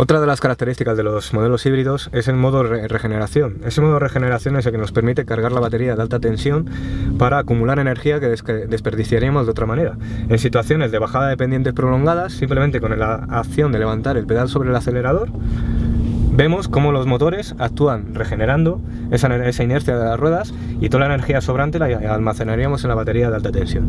Otra de las características de los modelos híbridos es el modo regeneración. Ese modo de regeneración es el que nos permite cargar la batería de alta tensión para acumular energía que desperdiciaríamos de otra manera. En situaciones de bajada de pendientes prolongadas, simplemente con la acción de levantar el pedal sobre el acelerador, vemos cómo los motores actúan regenerando esa, esa inercia de las ruedas y toda la energía sobrante la almacenaríamos en la batería de alta tensión.